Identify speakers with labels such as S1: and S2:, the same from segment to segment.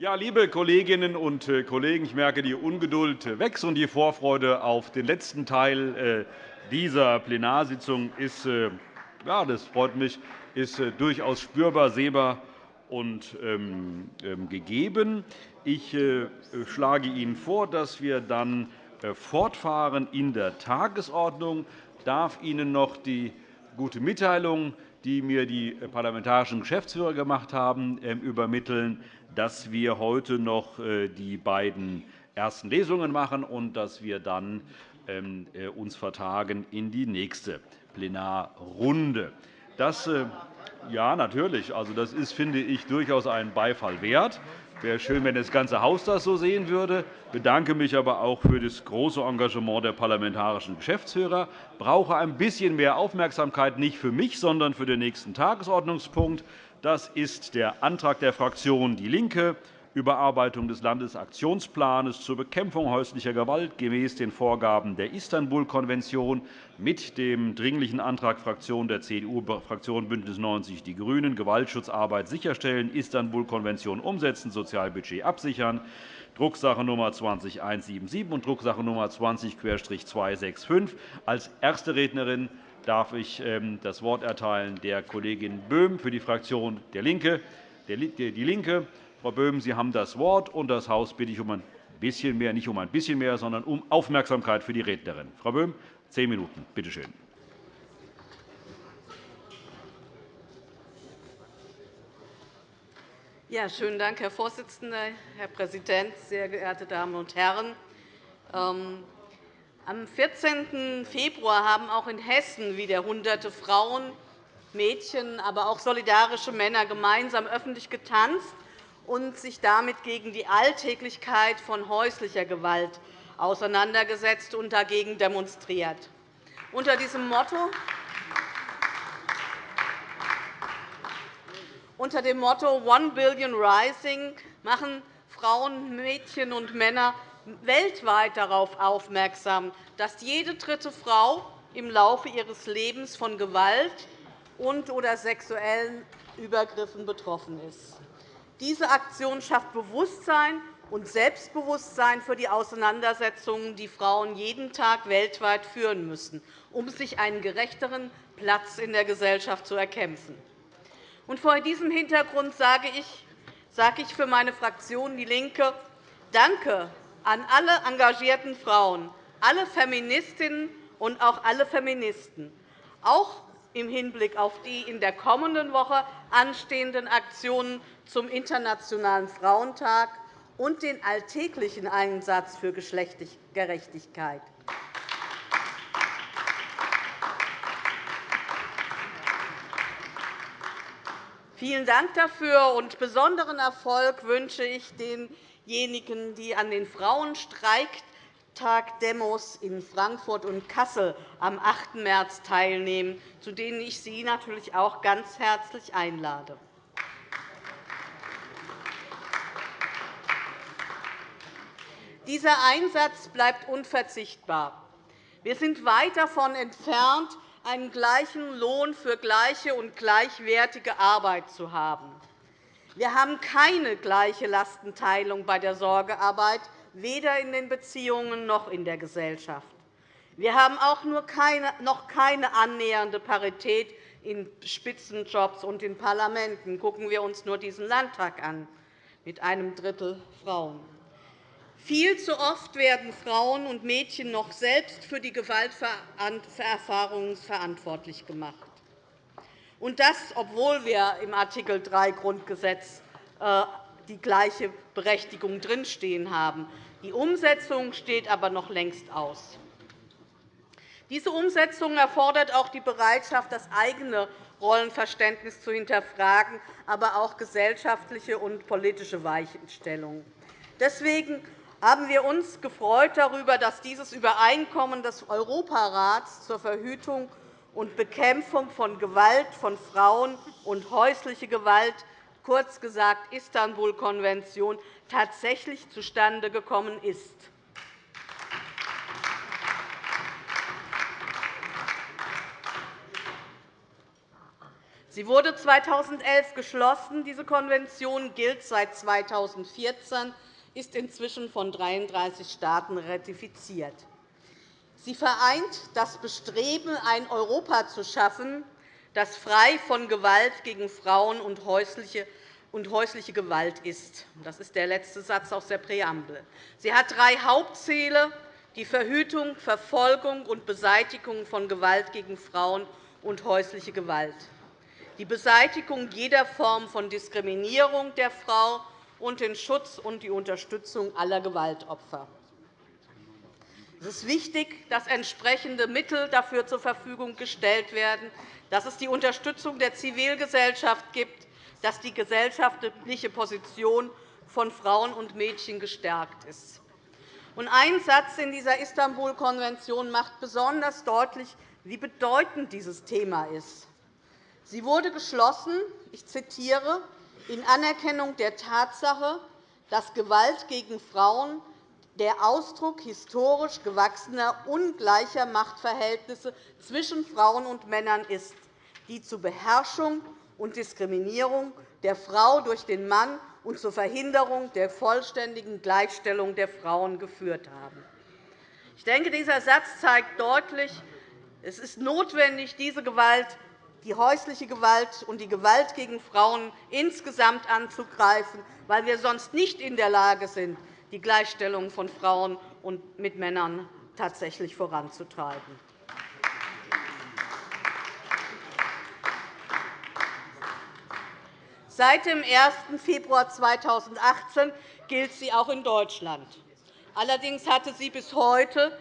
S1: Ja, liebe Kolleginnen und äh, Kollegen, ich merke, die Ungeduld wächst und die Vorfreude auf den letzten Teil äh, dieser Plenarsitzung ist, äh, ja, das freut mich, ist durchaus spürbar, sehbar und ähm, ähm, gegeben. Ich schlage Ihnen vor, dass wir dann fortfahren in der Tagesordnung. Ich darf Ihnen noch die gute Mitteilung, die mir die parlamentarischen Geschäftsführer gemacht haben, ähm, übermitteln, dass wir heute noch äh, die beiden ersten Lesungen machen und dass wir dann ähm, äh, uns vertagen in die nächste Plenarrunde. Das, äh, ja, natürlich. Also, das ist, finde ich, durchaus einen Beifall wert. Wäre schön, wenn das ganze Haus das so sehen würde. Ich bedanke mich aber auch für das große Engagement der parlamentarischen Geschäftsführer. Ich brauche ein bisschen mehr Aufmerksamkeit, nicht für mich, sondern für den nächsten Tagesordnungspunkt. Das ist der Antrag der Fraktion DIE LINKE, Überarbeitung des Landesaktionsplans zur Bekämpfung häuslicher Gewalt gemäß den Vorgaben der Istanbul-Konvention mit dem Dringlichen Antrag der Fraktion der CDU-Fraktion BÜNDNIS 90 die GRÜNEN Gewaltschutzarbeit sicherstellen, Istanbul-Konvention umsetzen, Sozialbudget absichern, Drucksache Nummer 20-177 und Drucksache Nummer 20-265. Als erste Rednerin darf ich ähm, das Wort erteilen der Kollegin Böhm für die Fraktion der LINKE. Die LINKE. Frau Böhm, Sie haben das Wort, und das Haus bitte ich um ein bisschen mehr, nicht um ein bisschen mehr, sondern um Aufmerksamkeit für die Rednerin. Frau Böhm, zehn Minuten. Bitte schön.
S2: Ja, schönen Dank, Herr Vorsitzender, Herr Präsident, sehr geehrte Damen und Herren! Ähm, am 14. Februar haben auch in Hessen wieder Hunderte Frauen, Mädchen, aber auch solidarische Männer gemeinsam öffentlich getanzt und sich damit gegen die Alltäglichkeit von häuslicher Gewalt auseinandergesetzt und dagegen demonstriert. Unter diesem Motto Unter dem Motto One Billion Rising machen Frauen, Mädchen und Männer weltweit darauf aufmerksam, dass jede dritte Frau im Laufe ihres Lebens von Gewalt und oder sexuellen Übergriffen betroffen ist. Diese Aktion schafft Bewusstsein und Selbstbewusstsein für die Auseinandersetzungen, die Frauen jeden Tag weltweit führen müssen, um sich einen gerechteren Platz in der Gesellschaft zu erkämpfen. vor diesem Hintergrund sage ich für meine Fraktion DIE LINKE Danke an alle engagierten Frauen, alle Feministinnen und auch alle Feministen, auch im Hinblick auf die in der kommenden Woche anstehenden Aktionen zum Internationalen Frauentag und den alltäglichen Einsatz für Geschlechtergerechtigkeit. Vielen Dank dafür und besonderen Erfolg wünsche ich den diejenigen, die an den Frauenstreiktag-Demos in Frankfurt und Kassel am 8. März teilnehmen, zu denen ich Sie natürlich auch ganz herzlich einlade. Dieser Einsatz bleibt unverzichtbar. Wir sind weit davon entfernt, einen gleichen Lohn für gleiche und gleichwertige Arbeit zu haben. Wir haben keine gleiche Lastenteilung bei der Sorgearbeit, weder in den Beziehungen noch in der Gesellschaft. Wir haben auch noch keine annähernde Parität in Spitzenjobs und in Parlamenten. Gucken wir uns nur diesen Landtag an, mit einem Drittel Frauen. Viel zu oft werden Frauen und Mädchen noch selbst für die Gewalterfahrungen verantwortlich gemacht. Und das, obwohl wir im Art. 3 Grundgesetz äh, die gleiche Berechtigung drinstehen haben. Die Umsetzung steht aber noch längst aus. Diese Umsetzung erfordert auch die Bereitschaft, das eigene Rollenverständnis zu hinterfragen, aber auch gesellschaftliche und politische Weichenstellungen. Deswegen haben wir uns gefreut darüber, dass dieses Übereinkommen des Europarats zur Verhütung und Bekämpfung von Gewalt von Frauen und häusliche Gewalt, kurz gesagt Istanbul-Konvention, tatsächlich zustande gekommen ist. Sie wurde 2011 geschlossen. Diese Konvention gilt seit 2014, ist inzwischen von 33 Staaten ratifiziert. Sie vereint das Bestreben, ein Europa zu schaffen, das frei von Gewalt gegen Frauen und häusliche und häusliche Gewalt ist. Das ist der letzte Satz aus der Präambel. Sie hat drei Hauptziele, die Verhütung, Verfolgung und Beseitigung von Gewalt gegen Frauen und häusliche Gewalt, die Beseitigung jeder Form von Diskriminierung der Frau und den Schutz und die Unterstützung aller Gewaltopfer. Es ist wichtig, dass entsprechende Mittel dafür zur Verfügung gestellt werden, dass es die Unterstützung der Zivilgesellschaft gibt, dass die gesellschaftliche Position von Frauen und Mädchen gestärkt ist. Ein Satz in dieser Istanbul-Konvention macht besonders deutlich, wie bedeutend dieses Thema ist. Sie wurde geschlossen, ich zitiere, in Anerkennung der Tatsache, dass Gewalt gegen Frauen der Ausdruck historisch gewachsener ungleicher Machtverhältnisse zwischen Frauen und Männern ist, die zu Beherrschung und Diskriminierung der Frau durch den Mann und zur Verhinderung der vollständigen Gleichstellung der Frauen geführt haben. Ich denke, dieser Satz zeigt deutlich, es ist notwendig, diese Gewalt, die häusliche Gewalt und die Gewalt gegen Frauen insgesamt anzugreifen, weil wir sonst nicht in der Lage sind, die Gleichstellung von Frauen und mit Männern tatsächlich voranzutreiben. Seit dem 1. Februar 2018 gilt sie auch in Deutschland. Allerdings hatte sie bis heute,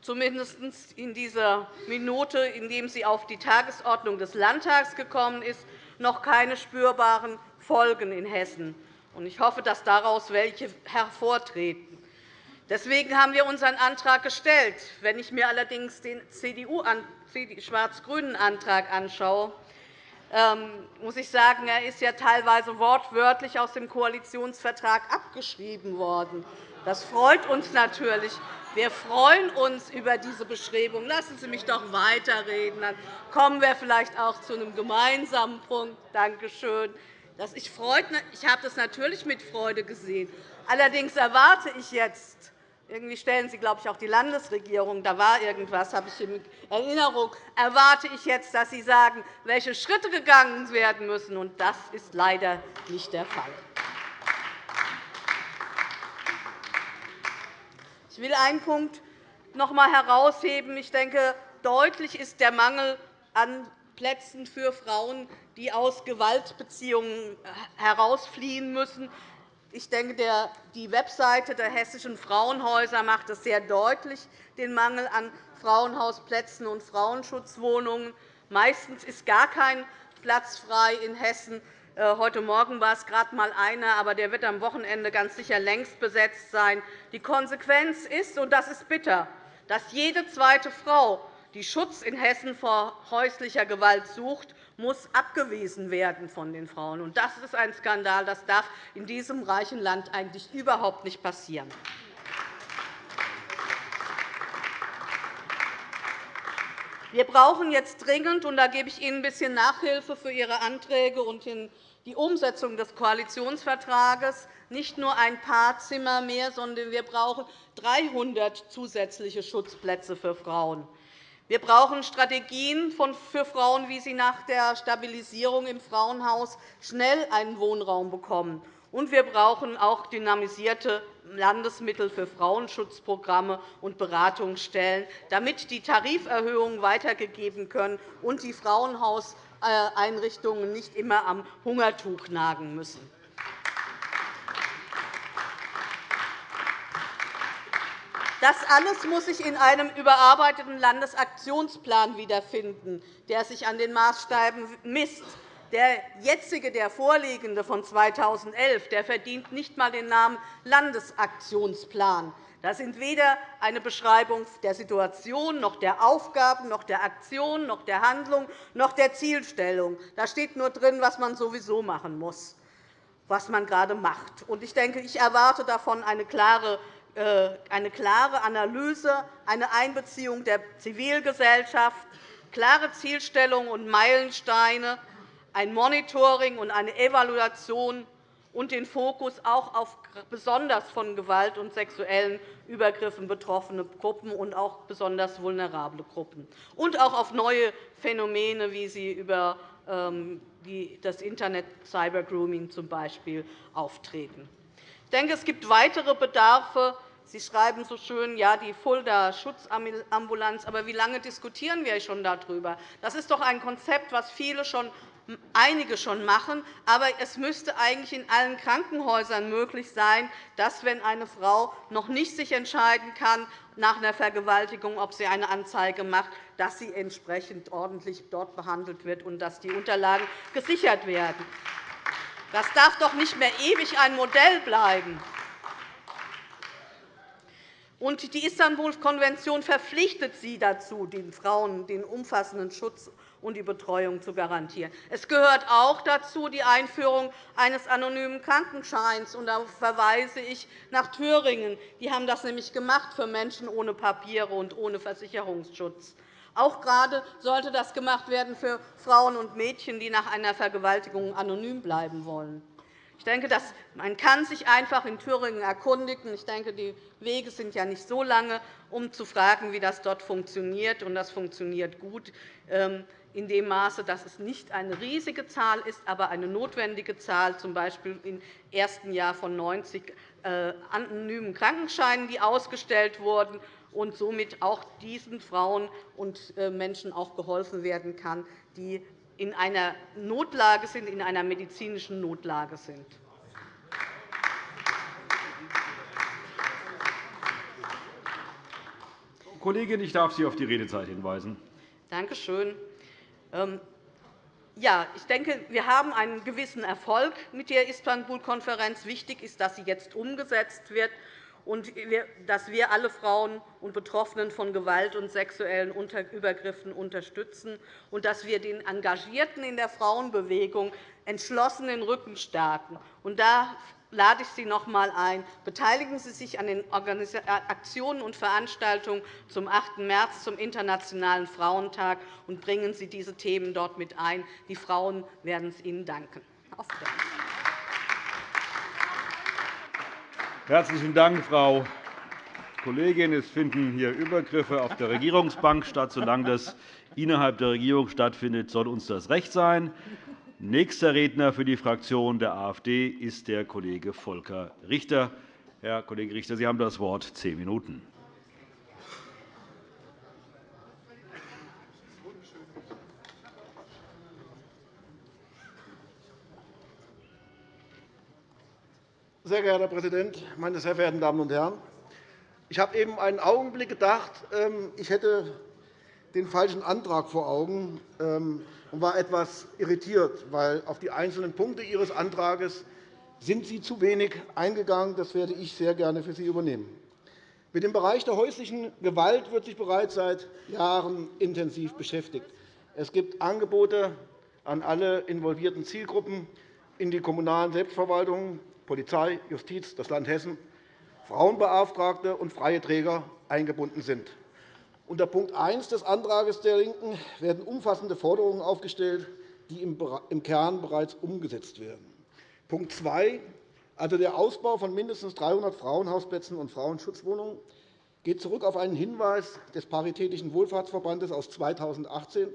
S2: zumindest in dieser Minute, in der sie auf die Tagesordnung des Landtags gekommen ist, noch keine spürbaren Folgen in Hessen. Ich hoffe, dass daraus welche hervortreten. Deswegen haben wir unseren Antrag gestellt. Wenn ich mir allerdings den schwarz-grünen Antrag anschaue, muss ich sagen, er ist ja teilweise wortwörtlich aus dem Koalitionsvertrag abgeschrieben worden. Das freut uns natürlich. Wir freuen uns über diese Beschreibung. Lassen Sie mich doch weiterreden. Dann kommen wir vielleicht auch zu einem gemeinsamen Punkt. Danke schön. Ich habe das natürlich mit Freude gesehen. Allerdings erwarte ich jetzt, irgendwie stellen Sie, glaube ich, auch die Landesregierung, da war irgendwas, habe ich in Erinnerung, erwarte ich jetzt, dass Sie sagen, welche Schritte gegangen werden müssen. Und das ist leider nicht der Fall. Ich will einen Punkt noch einmal herausheben. Ich denke, deutlich ist der Mangel an Plätzen für Frauen, die aus Gewaltbeziehungen herausfliehen müssen. Ich denke, die Webseite der hessischen Frauenhäuser macht es sehr deutlich, den Mangel an Frauenhausplätzen und Frauenschutzwohnungen. Meistens ist gar kein Platz frei in Hessen. Äh, heute Morgen war es gerade einmal einer, aber der wird am Wochenende ganz sicher längst besetzt sein. Die Konsequenz ist, und das ist bitter, dass jede zweite Frau die Schutz in Hessen vor häuslicher Gewalt sucht, muss abgewiesen werden von den Frauen. Das ist ein Skandal. Das darf in diesem reichen Land eigentlich überhaupt nicht passieren. Wir brauchen jetzt dringend, und da gebe ich Ihnen ein bisschen Nachhilfe für Ihre Anträge und die Umsetzung des Koalitionsvertrages, nicht nur ein paar Zimmer mehr, sondern wir brauchen 300 zusätzliche Schutzplätze für Frauen. Wir brauchen Strategien für Frauen, wie sie nach der Stabilisierung im Frauenhaus schnell einen Wohnraum bekommen. Und wir brauchen auch dynamisierte Landesmittel für Frauenschutzprogramme und Beratungsstellen, damit die Tariferhöhungen weitergegeben können und die Frauenhauseinrichtungen nicht immer am Hungertuch nagen müssen. Das alles muss sich in einem überarbeiteten Landesaktionsplan wiederfinden, der sich an den Maßstäben misst. Der jetzige, der vorliegende von 2011, der verdient nicht einmal den Namen Landesaktionsplan. Das sind weder eine Beschreibung der Situation, noch der Aufgaben, noch der Aktion, noch der Handlung, noch der Zielstellung. Da steht nur drin, was man sowieso machen muss, was man gerade macht. Ich denke, ich erwarte davon eine klare eine klare Analyse, eine Einbeziehung der Zivilgesellschaft, klare Zielstellungen und Meilensteine, ein Monitoring und eine Evaluation und den Fokus auch auf besonders von Gewalt und sexuellen Übergriffen betroffene Gruppen und auch besonders vulnerable Gruppen und auch auf neue Phänomene, wie sie über ähm, das Internet Cybergrooming zum Beispiel auftreten. Ich denke, es gibt weitere Bedarfe. Sie schreiben so schön, ja, die Fulda Schutzambulanz. Aber wie lange diskutieren wir schon darüber? Das ist doch ein Konzept, das viele schon einige schon machen. Aber es müsste eigentlich in allen Krankenhäusern möglich sein, dass, wenn eine Frau noch nicht sich entscheiden kann nach einer Vergewaltigung, ob sie eine Anzeige macht, dass sie entsprechend ordentlich dort behandelt wird und dass die Unterlagen gesichert werden. Das darf doch nicht mehr ewig ein Modell bleiben. Die Istanbul-Konvention verpflichtet sie dazu, den Frauen den umfassenden Schutz und die Betreuung zu garantieren. Es gehört auch dazu die Einführung eines anonymen Krankenscheins. Und da verweise ich nach Thüringen. Die haben das nämlich gemacht für Menschen ohne Papiere und ohne Versicherungsschutz. Auch gerade sollte das gemacht werden für Frauen und Mädchen, die nach einer Vergewaltigung anonym bleiben wollen. Ich denke, dass man kann sich einfach in Thüringen erkundigen. Ich denke, die Wege sind ja nicht so lange, um zu fragen, wie das dort funktioniert. Und das funktioniert gut. Ähm, in dem Maße, dass es nicht eine riesige Zahl ist, aber eine notwendige Zahl, z. B. im ersten Jahr von 90 äh, anonymen Krankenscheinen, die ausgestellt wurden, und somit auch diesen Frauen und äh, Menschen auch geholfen werden kann, die in einer Notlage sind, in einer medizinischen Notlage sind.
S1: Kollegin, ich darf Sie auf die Redezeit hinweisen.
S2: Danke schön. Ähm, ja, ich denke, wir haben einen gewissen Erfolg mit der Istanbul-Konferenz. Wichtig ist, dass sie jetzt umgesetzt wird und dass wir alle Frauen und Betroffenen von Gewalt und sexuellen Übergriffen unterstützen und dass wir den Engagierten in der Frauenbewegung entschlossen den Rücken stärken. Da lade ich Sie noch einmal ein. Beteiligen Sie sich an den Aktionen und Veranstaltungen zum 8. März, zum Internationalen Frauentag, und bringen Sie diese Themen dort mit ein. Die Frauen werden es Ihnen danken. Auf
S1: Herzlichen Dank, Frau Kollegin. Es finden hier Übergriffe auf der Regierungsbank statt. Solange das innerhalb der Regierung stattfindet, soll uns das recht sein. Nächster Redner für die Fraktion der AfD ist der Kollege Volker Richter. Herr Kollege Richter, Sie haben das Wort. Zehn Minuten.
S3: Sehr geehrter Herr Präsident, meine sehr verehrten Damen und Herren! Ich habe eben einen Augenblick gedacht, ähm, ich hätte den falschen Antrag vor Augen. Ähm, und war etwas irritiert, weil auf die einzelnen Punkte Ihres Antrags sind Sie zu wenig eingegangen. Das werde ich sehr gerne für Sie übernehmen. Mit dem Bereich der häuslichen Gewalt wird sich bereits seit Jahren intensiv beschäftigt. Es gibt Angebote an alle involvierten Zielgruppen in die kommunalen Selbstverwaltungen, Polizei, Justiz, das Land Hessen, Frauenbeauftragte und freie Träger eingebunden sind. Unter Punkt 1 des Antrags der LINKEN werden umfassende Forderungen aufgestellt, die im Kern bereits umgesetzt werden. Punkt 2, also der Ausbau von mindestens 300 Frauenhausplätzen und Frauenschutzwohnungen, geht zurück auf einen Hinweis des Paritätischen Wohlfahrtsverbandes aus 2018,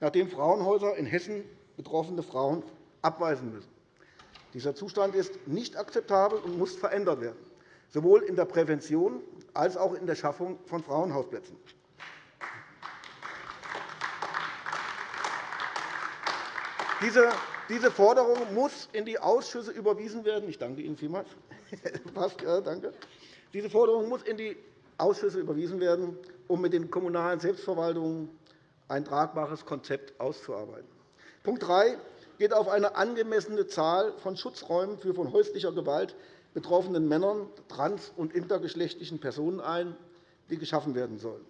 S3: nachdem Frauenhäuser in Hessen betroffene Frauen abweisen müssen. Dieser Zustand ist nicht akzeptabel und muss verändert werden, sowohl in der Prävention als auch in der Schaffung von Frauenhausplätzen. Diese Forderung muss in die Ausschüsse überwiesen werden. Ich danke Ihnen vielmals. danke. Diese Forderung muss in die Ausschüsse überwiesen werden, um mit den kommunalen Selbstverwaltungen ein tragbares Konzept auszuarbeiten. Punkt 3 geht auf eine angemessene Zahl von Schutzräumen für von häuslicher Gewalt betroffenen Männern, trans- und intergeschlechtlichen Personen ein, die geschaffen werden sollen.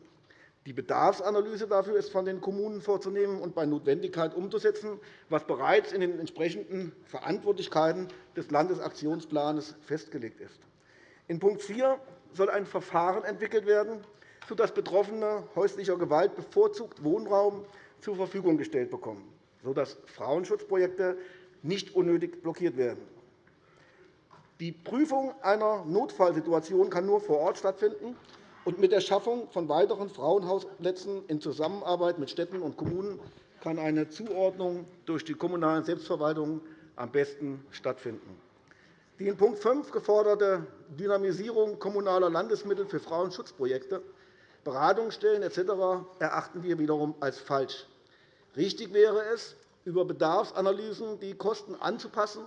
S3: Die Bedarfsanalyse dafür ist von den Kommunen vorzunehmen und bei Notwendigkeit umzusetzen, was bereits in den entsprechenden Verantwortlichkeiten des Landesaktionsplans festgelegt ist. In Punkt 4 soll ein Verfahren entwickelt werden, sodass Betroffene häuslicher Gewalt bevorzugt Wohnraum zur Verfügung gestellt bekommen. Sodass Frauenschutzprojekte nicht unnötig blockiert werden. Die Prüfung einer Notfallsituation kann nur vor Ort stattfinden und mit der Schaffung von weiteren Frauenhausplätzen in Zusammenarbeit mit Städten und Kommunen kann eine Zuordnung durch die kommunalen Selbstverwaltungen am besten stattfinden. Die in Punkt 5 geforderte Dynamisierung kommunaler Landesmittel für Frauenschutzprojekte, Beratungsstellen etc. erachten wir wiederum als falsch. Richtig wäre es, über Bedarfsanalysen die Kosten anzupassen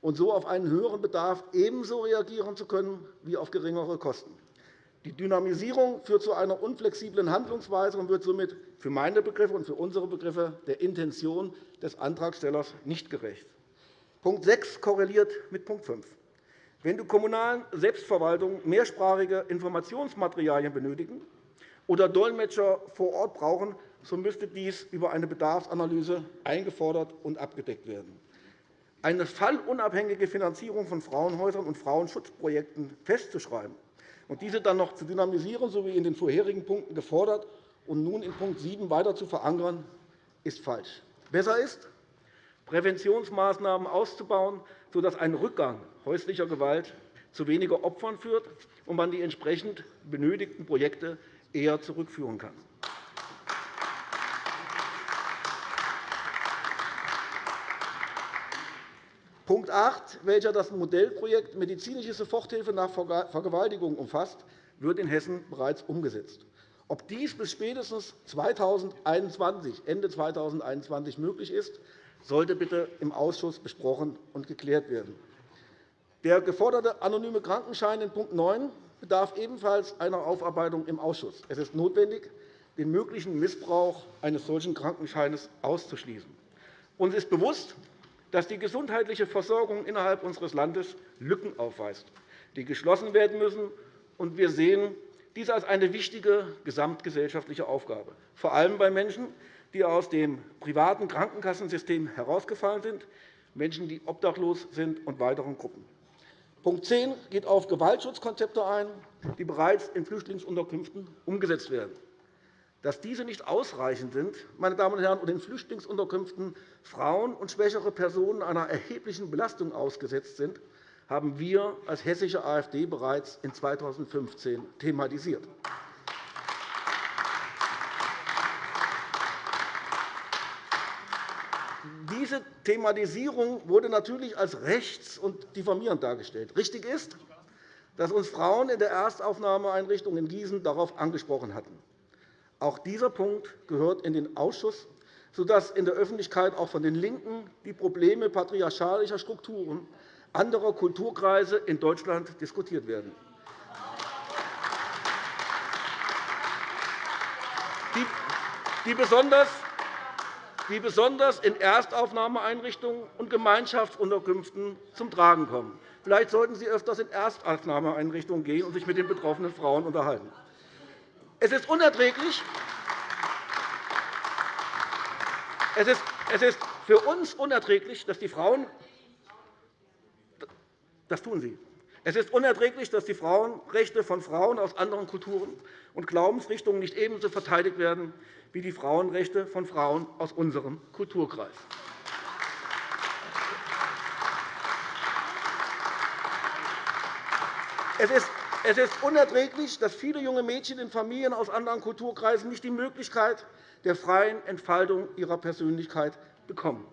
S3: und so auf einen höheren Bedarf ebenso reagieren zu können wie auf geringere Kosten. Die Dynamisierung führt zu einer unflexiblen Handlungsweise und wird somit für meine Begriffe und für unsere Begriffe der Intention des Antragstellers nicht gerecht. Punkt 6 korreliert mit Punkt 5. Wenn die kommunalen Selbstverwaltungen mehrsprachige Informationsmaterialien benötigen oder Dolmetscher vor Ort brauchen, so müsste dies über eine Bedarfsanalyse eingefordert und abgedeckt werden. Eine fallunabhängige Finanzierung von Frauenhäusern und Frauenschutzprojekten festzuschreiben und diese dann noch zu dynamisieren, so wie in den vorherigen Punkten gefordert, und nun in Punkt 7 weiter zu verankern, ist falsch. Besser ist, Präventionsmaßnahmen auszubauen, sodass ein Rückgang häuslicher Gewalt zu weniger Opfern führt und man die entsprechend benötigten Projekte eher zurückführen kann. Punkt 8, welcher das Modellprojekt Medizinische Soforthilfe nach Vergewaltigung umfasst, wird in Hessen bereits umgesetzt. Ob dies bis spätestens 2021, Ende 2021 möglich ist, sollte bitte im Ausschuss besprochen und geklärt werden. Der geforderte anonyme Krankenschein in Punkt 9 bedarf ebenfalls einer Aufarbeitung im Ausschuss. Es ist notwendig, den möglichen Missbrauch eines solchen Krankenscheins auszuschließen. Uns ist bewusst, dass die gesundheitliche Versorgung innerhalb unseres Landes Lücken aufweist, die geschlossen werden müssen. Wir sehen dies als eine wichtige gesamtgesellschaftliche Aufgabe, vor allem bei Menschen, die aus dem privaten Krankenkassensystem herausgefallen sind, Menschen, die obdachlos sind, und weiteren Gruppen. Punkt 10 geht auf Gewaltschutzkonzepte ein, die bereits in Flüchtlingsunterkünften umgesetzt werden. Dass diese nicht ausreichend sind meine Damen und, Herren, und in Flüchtlingsunterkünften Frauen und schwächere Personen einer erheblichen Belastung ausgesetzt sind, haben wir als hessische AfD bereits in 2015 thematisiert. Diese Thematisierung wurde natürlich als rechts- und diffamierend dargestellt. Richtig ist, dass uns Frauen in der Erstaufnahmeeinrichtung in Gießen darauf angesprochen hatten. Auch dieser Punkt gehört in den Ausschuss, sodass in der Öffentlichkeit auch von den LINKEN die Probleme patriarchalischer Strukturen anderer Kulturkreise in Deutschland diskutiert werden. Die besonders in Erstaufnahmeeinrichtungen und Gemeinschaftsunterkünften zum Tragen kommen. Vielleicht sollten Sie öfters in Erstaufnahmeeinrichtungen gehen und sich mit den betroffenen Frauen unterhalten. Es ist unerträglich, es ist für uns unerträglich, dass die Frauen das tun sie. Es ist unerträglich, dass die Frauenrechte von Frauen aus anderen Kulturen und Glaubensrichtungen nicht ebenso verteidigt werden wie die Frauenrechte von Frauen aus unserem Kulturkreis. Es ist es ist unerträglich, dass viele junge Mädchen in Familien aus anderen Kulturkreisen nicht die Möglichkeit der freien Entfaltung ihrer Persönlichkeit bekommen.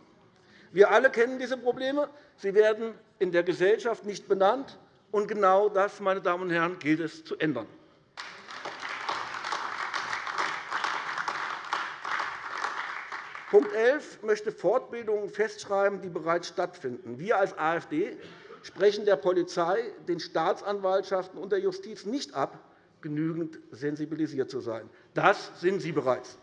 S3: Wir alle kennen diese Probleme. Sie werden in der Gesellschaft nicht benannt. Und genau das, meine Damen und Herren, gilt es zu ändern. Punkt 11 möchte Fortbildungen festschreiben, die bereits stattfinden. Wir als AfD sprechen der Polizei, den Staatsanwaltschaften und der Justiz nicht ab, genügend sensibilisiert zu sein. Das sind sie bereits.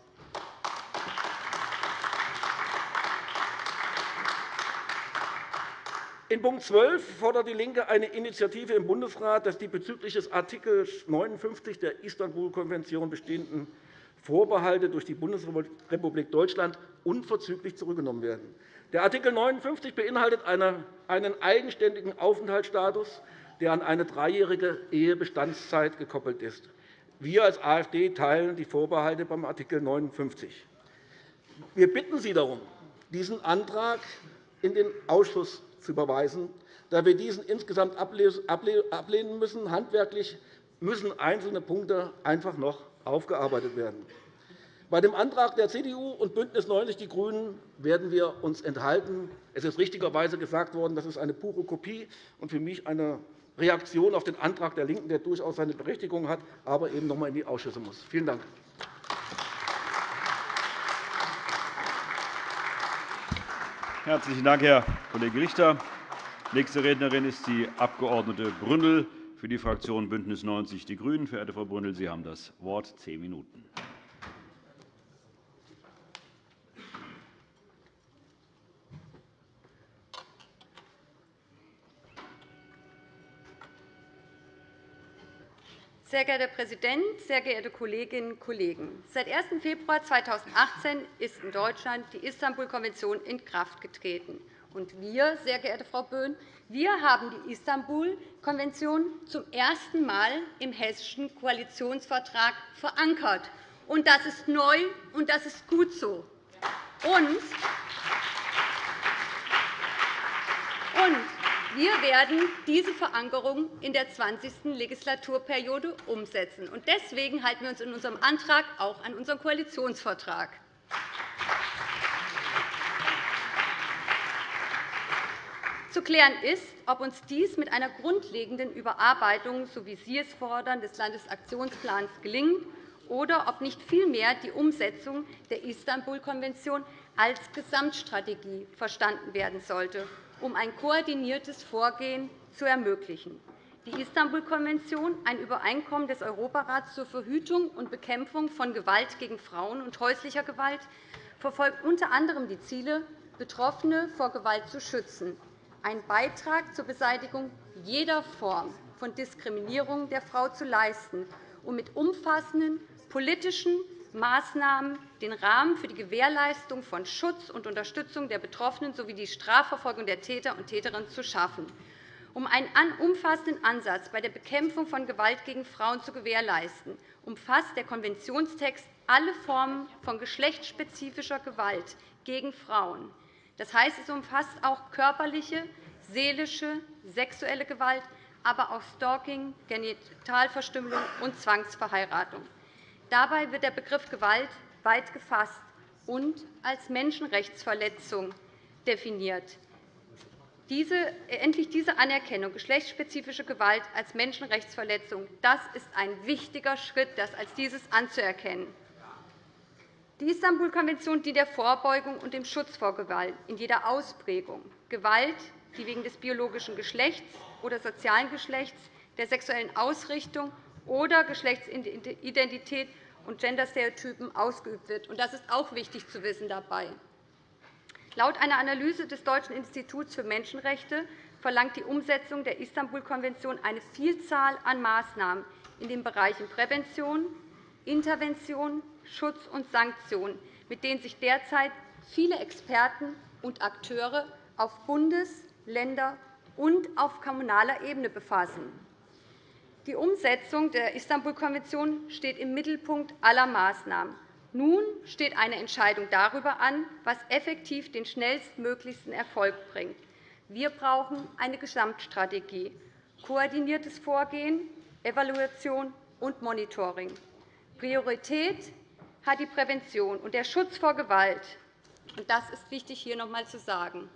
S3: In Punkt 12 fordert DIE LINKE eine Initiative im Bundesrat, dass die bezüglich des Art. 59 der Istanbul-Konvention bestehenden Vorbehalte durch die Bundesrepublik Deutschland unverzüglich zurückgenommen werden. Der Art. 59 beinhaltet einen eigenständigen Aufenthaltsstatus, der an eine dreijährige Ehebestandszeit gekoppelt ist. Wir als AfD teilen die Vorbehalte beim Art. 59. Wir bitten Sie darum, diesen Antrag in den Ausschuss zu überweisen, da wir diesen insgesamt ablehnen müssen. Handwerklich müssen einzelne Punkte einfach noch aufgearbeitet werden. Bei dem Antrag der CDU und BÜNDNIS 90 die GRÜNEN werden wir uns enthalten. Es ist richtigerweise gesagt worden, das ist eine pure Kopie und für mich eine Reaktion auf den Antrag der LINKEN, der durchaus seine Berechtigung hat, aber eben noch einmal in die Ausschüsse muss. Vielen Dank.
S1: Herzlichen Dank, Herr Kollege Richter. Nächste Rednerin ist die Abg. Brünnel für die Fraktion BÜNDNIS 90 die GRÜNEN. Verehrte Frau Brünnel, Sie haben das Wort. Zehn Minuten.
S4: Sehr geehrter Herr Präsident, sehr geehrte Kolleginnen und Kollegen! Seit 1. Februar 2018 ist in Deutschland die Istanbul-Konvention in Kraft getreten. Und wir, sehr geehrte Frau Böhm, wir haben die Istanbul-Konvention zum ersten Mal im Hessischen Koalitionsvertrag verankert. Und das ist neu, und das ist gut so. Und wir werden diese Verankerung in der 20. Legislaturperiode umsetzen. Deswegen halten wir uns in unserem Antrag auch an unseren Koalitionsvertrag. Zu klären ist, ob uns dies mit einer grundlegenden Überarbeitung, so wie Sie es fordern, des Landesaktionsplans gelingt, oder ob nicht vielmehr die Umsetzung der Istanbul-Konvention als Gesamtstrategie verstanden werden sollte um ein koordiniertes Vorgehen zu ermöglichen. Die Istanbul-Konvention, ein Übereinkommen des Europarats zur Verhütung und Bekämpfung von Gewalt gegen Frauen und häuslicher Gewalt, verfolgt unter anderem die Ziele, Betroffene vor Gewalt zu schützen, einen Beitrag zur Beseitigung jeder Form von Diskriminierung der Frau zu leisten und mit umfassenden politischen Maßnahmen den Rahmen für die Gewährleistung von Schutz und Unterstützung der Betroffenen sowie die Strafverfolgung der Täter und Täterinnen zu schaffen. Um einen umfassenden Ansatz bei der Bekämpfung von Gewalt gegen Frauen zu gewährleisten, umfasst der Konventionstext alle Formen von geschlechtsspezifischer Gewalt gegen Frauen. Das heißt, es umfasst auch körperliche, seelische, sexuelle Gewalt, aber auch Stalking, Genitalverstümmelung und Zwangsverheiratung. Dabei wird der Begriff Gewalt weit gefasst und als Menschenrechtsverletzung definiert. Diese, endlich diese Anerkennung geschlechtsspezifischer Gewalt als Menschenrechtsverletzung das ist ein wichtiger Schritt, das als dieses anzuerkennen. Die Istanbul-Konvention dient der Vorbeugung und dem Schutz vor Gewalt in jeder Ausprägung. Gewalt, die wegen des biologischen Geschlechts oder sozialen Geschlechts, der sexuellen Ausrichtung oder Geschlechtsidentität und Genderstereotypen ausgeübt wird. Das ist auch wichtig zu wissen dabei. Laut einer Analyse des Deutschen Instituts für Menschenrechte verlangt die Umsetzung der Istanbul-Konvention eine Vielzahl an Maßnahmen in den Bereichen Prävention, Intervention, Schutz und Sanktion, mit denen sich derzeit viele Experten und Akteure auf Bundes-, Länder- und auf kommunaler Ebene befassen. Die Umsetzung der Istanbul-Konvention steht im Mittelpunkt aller Maßnahmen. Nun steht eine Entscheidung darüber an, was effektiv den schnellstmöglichsten Erfolg bringt. Wir brauchen eine Gesamtstrategie, koordiniertes Vorgehen, Evaluation und Monitoring. Priorität hat die Prävention und der Schutz vor Gewalt. Das ist wichtig, hier noch einmal zu sagen.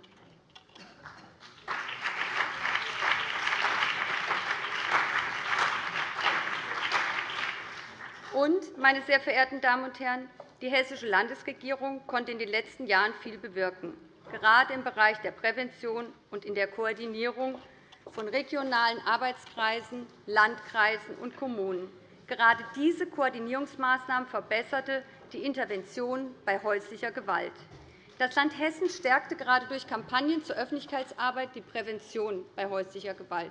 S4: Und, meine sehr verehrten Damen und Herren, die Hessische Landesregierung konnte in den letzten Jahren viel bewirken, gerade im Bereich der Prävention und in der Koordinierung von regionalen Arbeitskreisen, Landkreisen und Kommunen. Gerade diese Koordinierungsmaßnahmen verbesserte die Intervention bei häuslicher Gewalt. Das Land Hessen stärkte gerade durch Kampagnen zur Öffentlichkeitsarbeit die Prävention bei häuslicher Gewalt,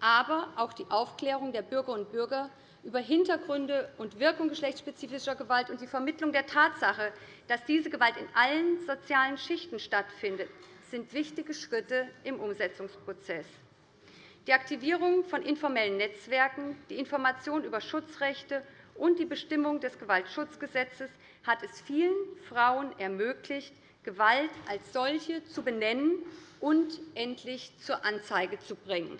S4: aber auch die Aufklärung der Bürgerinnen und Bürger über Hintergründe und Wirkung geschlechtsspezifischer Gewalt und die Vermittlung der Tatsache, dass diese Gewalt in allen sozialen Schichten stattfindet, sind wichtige Schritte im Umsetzungsprozess. Die Aktivierung von informellen Netzwerken, die Information über Schutzrechte und die Bestimmung des Gewaltschutzgesetzes hat es vielen Frauen ermöglicht, Gewalt als solche zu benennen und endlich zur Anzeige zu bringen.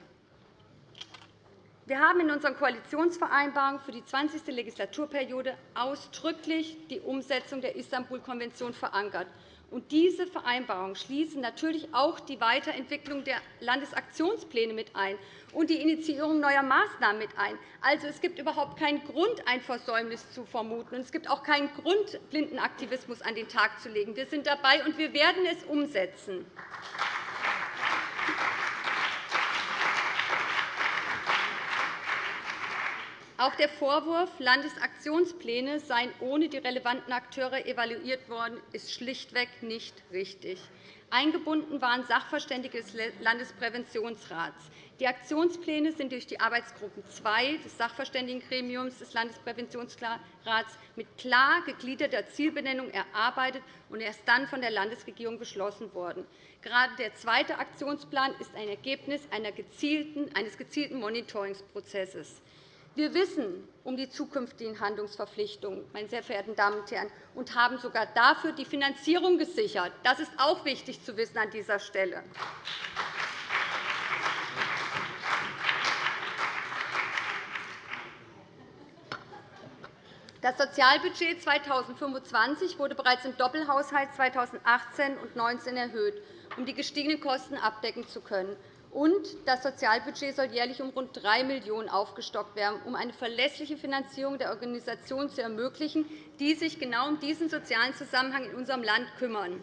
S4: Wir haben in unseren Koalitionsvereinbarungen für die 20. Legislaturperiode ausdrücklich die Umsetzung der Istanbul-Konvention verankert. Und diese Vereinbarungen schließen natürlich auch die Weiterentwicklung der Landesaktionspläne mit ein und die Initiierung neuer Maßnahmen mit ein. Also, es gibt überhaupt keinen Grund, ein Versäumnis zu vermuten. Und es gibt auch keinen Grund, Blindenaktivismus an den Tag zu legen. Wir sind dabei, und wir werden es umsetzen. Auch der Vorwurf, Landesaktionspläne seien ohne die relevanten Akteure evaluiert worden, ist schlichtweg nicht richtig. Eingebunden waren Sachverständige des Landespräventionsrats. Die Aktionspläne sind durch die Arbeitsgruppe 2 des Sachverständigengremiums des Landespräventionsrats mit klar gegliederter Zielbenennung erarbeitet und erst dann von der Landesregierung beschlossen worden. Gerade der zweite Aktionsplan ist ein Ergebnis eines gezielten Monitoringsprozesses. Wir wissen um die zukünftigen Handlungsverpflichtungen, meine sehr verehrten Damen und Herren, und haben sogar dafür die Finanzierung gesichert. Das ist auch wichtig zu wissen an dieser Stelle. Das Sozialbudget 2025 wurde bereits im Doppelhaushalt 2018 und 2019 erhöht, um die gestiegenen Kosten abdecken zu können. Und das Sozialbudget soll jährlich um rund 3 Millionen € aufgestockt werden, um eine verlässliche Finanzierung der Organisationen zu ermöglichen, die sich genau um diesen sozialen Zusammenhang in unserem Land kümmern.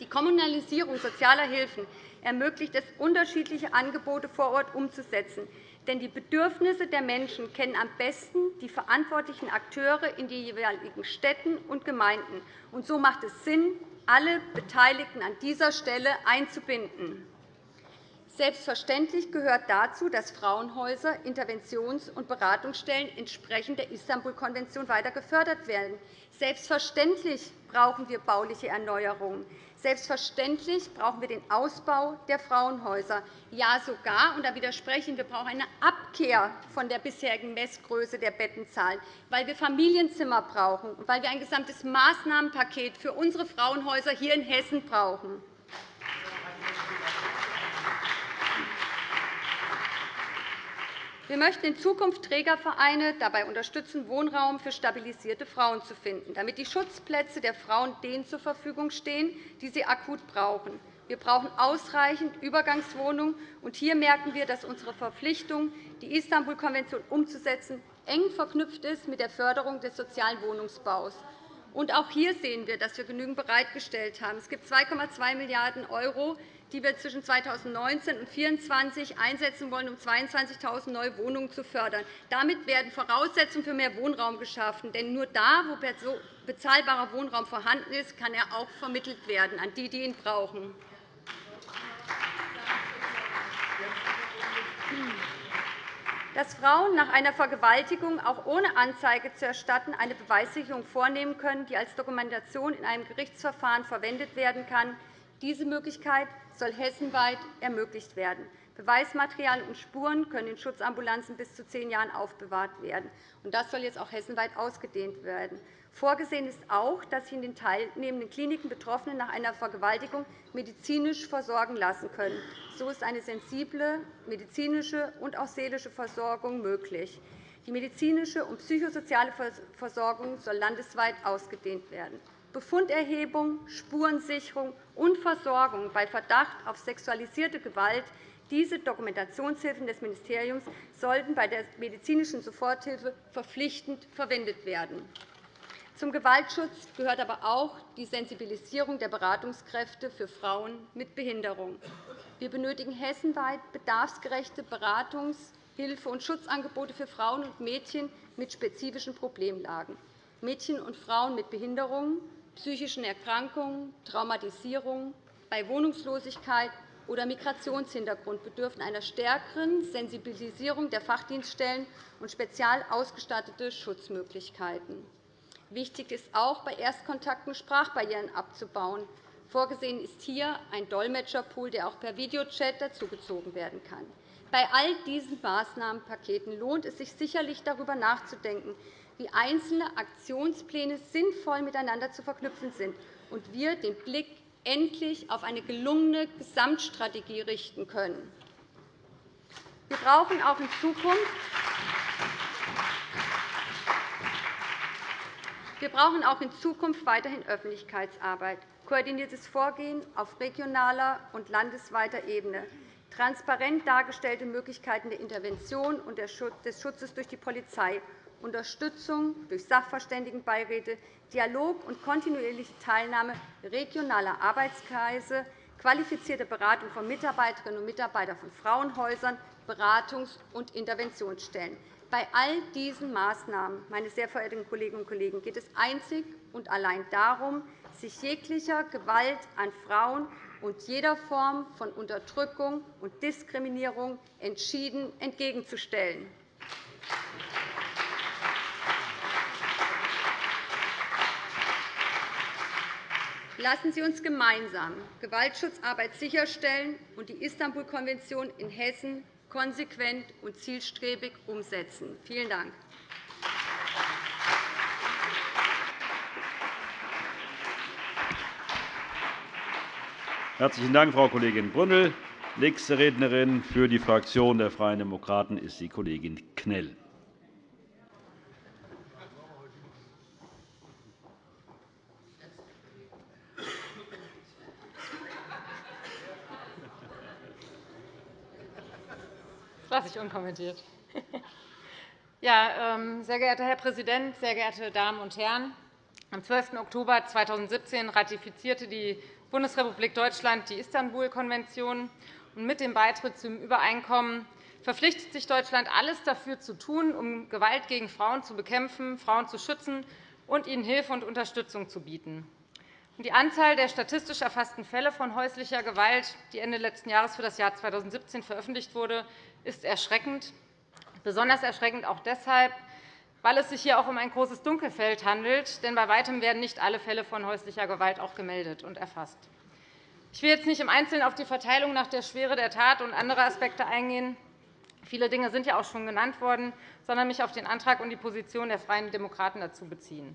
S4: Die Kommunalisierung sozialer Hilfen ermöglicht es, unterschiedliche Angebote vor Ort umzusetzen. Denn die Bedürfnisse der Menschen kennen am besten die verantwortlichen Akteure in den jeweiligen Städten und Gemeinden. Und so macht es Sinn, alle Beteiligten an dieser Stelle einzubinden. Selbstverständlich gehört dazu, dass Frauenhäuser, Interventions- und Beratungsstellen entsprechend der Istanbul-Konvention weiter gefördert werden. Selbstverständlich brauchen wir bauliche Erneuerungen. Selbstverständlich brauchen wir den Ausbau der Frauenhäuser. Ja, sogar, und da widersprechen wir, brauchen eine Abkehr von der bisherigen Messgröße der Bettenzahlen, weil wir Familienzimmer brauchen und weil wir ein gesamtes Maßnahmenpaket für unsere Frauenhäuser hier in Hessen brauchen. Wir möchten in Zukunft Trägervereine dabei unterstützen, Wohnraum für stabilisierte Frauen zu finden, damit die Schutzplätze der Frauen denen zur Verfügung stehen, die sie akut brauchen. Wir brauchen ausreichend Übergangswohnungen. Und hier merken wir, dass unsere Verpflichtung, die Istanbul-Konvention umzusetzen, eng verknüpft ist mit der Förderung des sozialen Wohnungsbaus. Auch hier sehen wir, dass wir genügend bereitgestellt haben. Es gibt 2,2 Milliarden € die wir zwischen 2019 und 2024 einsetzen wollen, um 22.000 neue Wohnungen zu fördern. Damit werden Voraussetzungen für mehr Wohnraum geschaffen. Denn nur da, wo bezahlbarer Wohnraum vorhanden ist, kann er auch vermittelt werden an die, die ihn brauchen. Dass Frauen nach einer Vergewaltigung auch ohne Anzeige zu erstatten eine Beweissicherung vornehmen können, die als Dokumentation in einem Gerichtsverfahren verwendet werden kann, diese Möglichkeit soll hessenweit ermöglicht werden. Beweismaterial und Spuren können in Schutzambulanzen bis zu zehn Jahren aufbewahrt werden. Das soll jetzt auch hessenweit ausgedehnt werden. Vorgesehen ist auch, dass sich in den teilnehmenden Kliniken Betroffene nach einer Vergewaltigung medizinisch versorgen lassen können. So ist eine sensible medizinische und auch seelische Versorgung möglich. Die medizinische und psychosoziale Versorgung soll landesweit ausgedehnt werden. Befunderhebung, Spurensicherung und Versorgung bei Verdacht auf sexualisierte Gewalt diese Dokumentationshilfen des Ministeriums sollten bei der medizinischen Soforthilfe verpflichtend verwendet werden. Zum Gewaltschutz gehört aber auch die Sensibilisierung der Beratungskräfte für Frauen mit Behinderung. Wir benötigen hessenweit bedarfsgerechte Beratungs-, Hilfe- und Schutzangebote für Frauen und Mädchen mit spezifischen Problemlagen. Mädchen und Frauen mit Behinderungen psychischen Erkrankungen, Traumatisierungen, bei Wohnungslosigkeit oder Migrationshintergrund bedürfen einer stärkeren Sensibilisierung der Fachdienststellen und spezial ausgestattete Schutzmöglichkeiten. Wichtig ist auch, bei Erstkontakten Sprachbarrieren abzubauen. Vorgesehen ist hier ein Dolmetscherpool, der auch per Videochat dazugezogen werden kann. Bei all diesen Maßnahmenpaketen lohnt es sich sicherlich, darüber nachzudenken, wie einzelne Aktionspläne sinnvoll miteinander zu verknüpfen sind und wir den Blick endlich auf eine gelungene Gesamtstrategie richten können. Wir brauchen auch in Zukunft Wir brauchen auch in Zukunft weiterhin Öffentlichkeitsarbeit, koordiniertes Vorgehen auf regionaler und landesweiter Ebene, transparent dargestellte Möglichkeiten der Intervention und des Schutzes durch die Polizei, Unterstützung durch Sachverständigenbeiräte, Dialog und kontinuierliche Teilnahme regionaler Arbeitskreise, qualifizierte Beratung von Mitarbeiterinnen und Mitarbeitern von Frauenhäusern, Beratungs- und Interventionsstellen. Bei all diesen Maßnahmen, meine sehr verehrten Kolleginnen und Kollegen, geht es einzig und allein darum, sich jeglicher Gewalt an Frauen und jeder Form von Unterdrückung und Diskriminierung entschieden entgegenzustellen. Lassen Sie uns gemeinsam Gewaltschutzarbeit sicherstellen und die Istanbul-Konvention in Hessen konsequent und zielstrebig umsetzen. Vielen Dank.
S1: Herzlichen Dank, Frau Kollegin Brünnel. Nächste Rednerin für die Fraktion der Freien Demokraten ist die Kollegin Knell.
S5: lasse ich unkommentiert. Ja, ähm, sehr geehrter Herr Präsident, sehr geehrte Damen und Herren! Am 12. Oktober 2017 ratifizierte die Bundesrepublik Deutschland die Istanbul-Konvention. Mit dem Beitritt zum Übereinkommen verpflichtet sich Deutschland, alles dafür zu tun, um Gewalt gegen Frauen zu bekämpfen, Frauen zu schützen und ihnen Hilfe und Unterstützung zu bieten. Die Anzahl der statistisch erfassten Fälle von häuslicher Gewalt, die Ende letzten Jahres für das Jahr 2017 veröffentlicht wurde, ist erschreckend. Besonders erschreckend auch deshalb, weil es sich hier auch um ein großes Dunkelfeld handelt. Denn bei Weitem werden nicht alle Fälle von häuslicher Gewalt auch gemeldet und erfasst. Ich will jetzt nicht im Einzelnen auf die Verteilung nach der Schwere der Tat und andere Aspekte eingehen. Viele Dinge sind ja auch schon genannt worden, sondern mich auf den Antrag und die Position der Freien Demokraten dazu beziehen.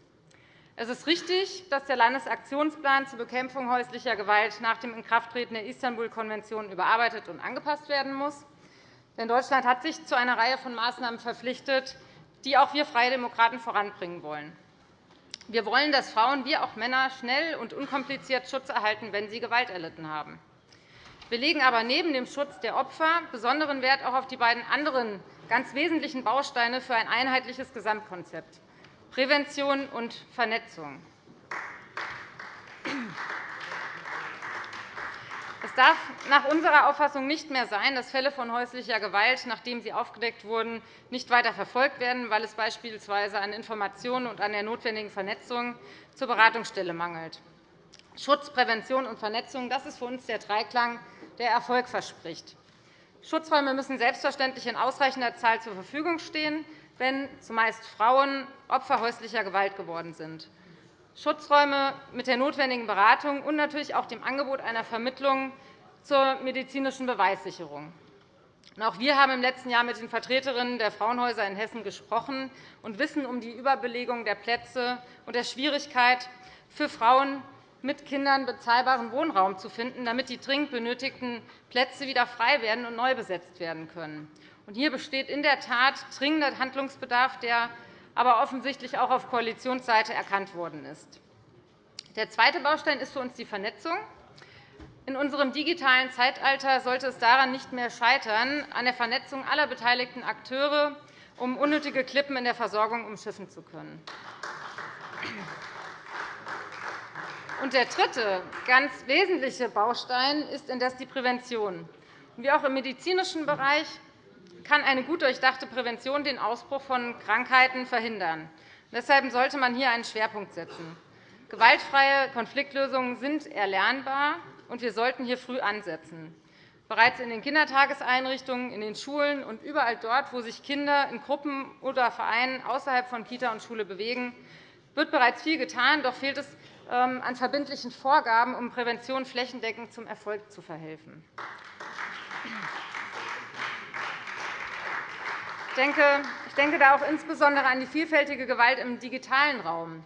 S5: Es ist richtig, dass der Landesaktionsplan zur Bekämpfung häuslicher Gewalt nach dem Inkrafttreten der Istanbul-Konvention überarbeitet und angepasst werden muss. Denn Deutschland hat sich zu einer Reihe von Maßnahmen verpflichtet, die auch wir Freie Demokraten voranbringen wollen. Wir wollen, dass Frauen wie auch Männer schnell und unkompliziert Schutz erhalten, wenn sie Gewalt erlitten haben. Wir legen aber neben dem Schutz der Opfer besonderen Wert auch auf die beiden anderen ganz wesentlichen Bausteine für ein einheitliches Gesamtkonzept Prävention und Vernetzung. Es darf nach unserer Auffassung nicht mehr sein, dass Fälle von häuslicher Gewalt, nachdem sie aufgedeckt wurden, nicht weiter verfolgt werden, weil es beispielsweise an Informationen und an der notwendigen Vernetzung zur Beratungsstelle mangelt. Schutz, Prävention und Vernetzung das ist für uns der Dreiklang, der Erfolg verspricht. Schutzräume müssen selbstverständlich in ausreichender Zahl zur Verfügung stehen, wenn zumeist Frauen Opfer häuslicher Gewalt geworden sind. Schutzräume mit der notwendigen Beratung und natürlich auch dem Angebot einer Vermittlung zur medizinischen Beweissicherung. Auch wir haben im letzten Jahr mit den Vertreterinnen der Frauenhäuser in Hessen gesprochen und wissen um die Überbelegung der Plätze und der Schwierigkeit, für Frauen mit Kindern bezahlbaren Wohnraum zu finden, damit die dringend benötigten Plätze wieder frei werden und neu besetzt werden können. Hier besteht in der Tat dringender Handlungsbedarf, der aber offensichtlich auch auf Koalitionsseite erkannt worden ist. Der zweite Baustein ist für uns die Vernetzung. In unserem digitalen Zeitalter sollte es daran nicht mehr scheitern, an der Vernetzung aller beteiligten Akteure, um unnötige Klippen in der Versorgung umschiffen zu können. Und der dritte, ganz wesentliche Baustein ist indes die Prävention. Wie auch im medizinischen Bereich kann eine gut durchdachte Prävention den Ausbruch von Krankheiten verhindern. Deshalb sollte man hier einen Schwerpunkt setzen. Gewaltfreie Konfliktlösungen sind erlernbar, und wir sollten hier früh ansetzen. Bereits in den Kindertageseinrichtungen, in den Schulen und überall dort, wo sich Kinder in Gruppen oder Vereinen außerhalb von Kita und Schule bewegen, wird bereits viel getan. Doch fehlt es ähm, an verbindlichen Vorgaben, um Prävention flächendeckend zum Erfolg zu verhelfen ich denke da auch insbesondere an die vielfältige Gewalt im digitalen Raum.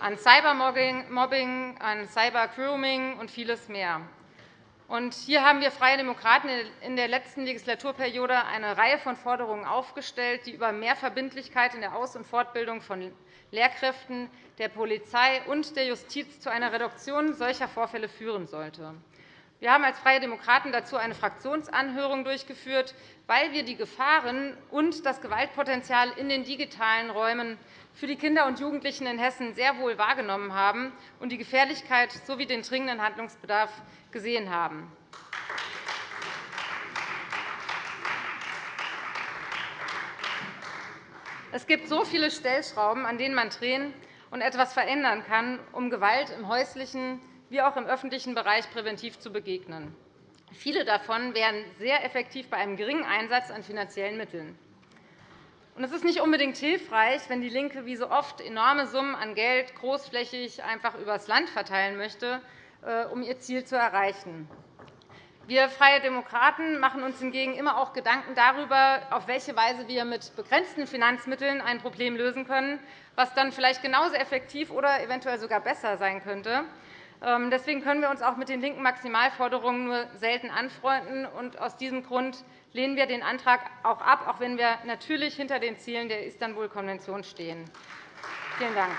S5: an Cybermobbing, an Cybergrooming und vieles mehr. hier haben wir Freie Demokraten in der letzten Legislaturperiode eine Reihe von Forderungen aufgestellt, die über mehr Verbindlichkeit in der Aus- und Fortbildung von Lehrkräften, der Polizei und der Justiz zu einer Reduktion solcher Vorfälle führen sollte. Wir haben als Freie Demokraten dazu eine Fraktionsanhörung durchgeführt, weil wir die Gefahren und das Gewaltpotenzial in den digitalen Räumen für die Kinder und Jugendlichen in Hessen sehr wohl wahrgenommen haben und die Gefährlichkeit sowie den dringenden Handlungsbedarf gesehen haben. Es gibt so viele Stellschrauben, an denen man drehen und etwas verändern kann, um Gewalt im häuslichen wie auch im öffentlichen Bereich präventiv zu begegnen. Viele davon wären sehr effektiv bei einem geringen Einsatz an finanziellen Mitteln. Es ist nicht unbedingt hilfreich, wenn DIE LINKE wie so oft enorme Summen an Geld großflächig einfach übers Land verteilen möchte, äh, um ihr Ziel zu erreichen. Wir Freie Demokraten machen uns hingegen immer auch Gedanken darüber, auf welche Weise wir mit begrenzten Finanzmitteln ein Problem lösen können, was dann vielleicht genauso effektiv oder eventuell sogar besser sein könnte. Ähm, deswegen können wir uns auch mit den linken Maximalforderungen nur selten anfreunden. aus diesem Grund lehnen wir den Antrag auch ab, auch wenn wir natürlich hinter den Zielen der Istanbul-Konvention stehen. Vielen Dank.